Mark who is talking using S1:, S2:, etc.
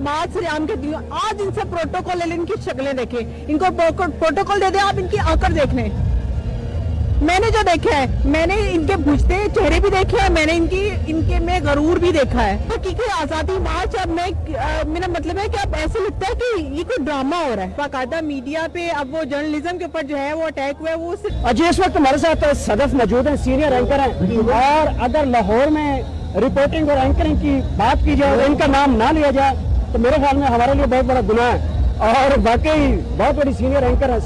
S1: مات سے کے دیو آج ان سے پروٹوکول لے لیں، ان کی شکلیں دیکھیں۔ ان کو پروٹوکول دے دیں، آپ ان کی آکر دیکھ لیں۔ میں نے جو دیکھا ہے، میں نے ان کے بجھتے چہرے بھی دیکھے ہیں، میں نے ان کی ان کے میں غرور بھی دیکھا ہے۔ حقیقی آزادی مارچ اب میں میرا مطلب ہے کہ اب ایسے لگتا ہے کہ یہ کوئی ڈرامہ ہو رہا ہے۔ باقاعدہ میڈیا پہ اب وہ جرنلزم کے اوپر جو ہے وہ اٹیک ہوا ہے وہ
S2: اجی اس وقت ہمارے ساتھ صدف موجود ہیں، سینئر اینکر ہیں۔ اور اگر لاہور میں رپورٹنگ اور اینکرنگ کی بات کی جائے ان کا نام نہ لیا جائے۔ تو میرے خیال میں ہمارے لیے بہت بڑا گناہ ہے اور واقعی بہت بڑی سینئر اینکر ہے۔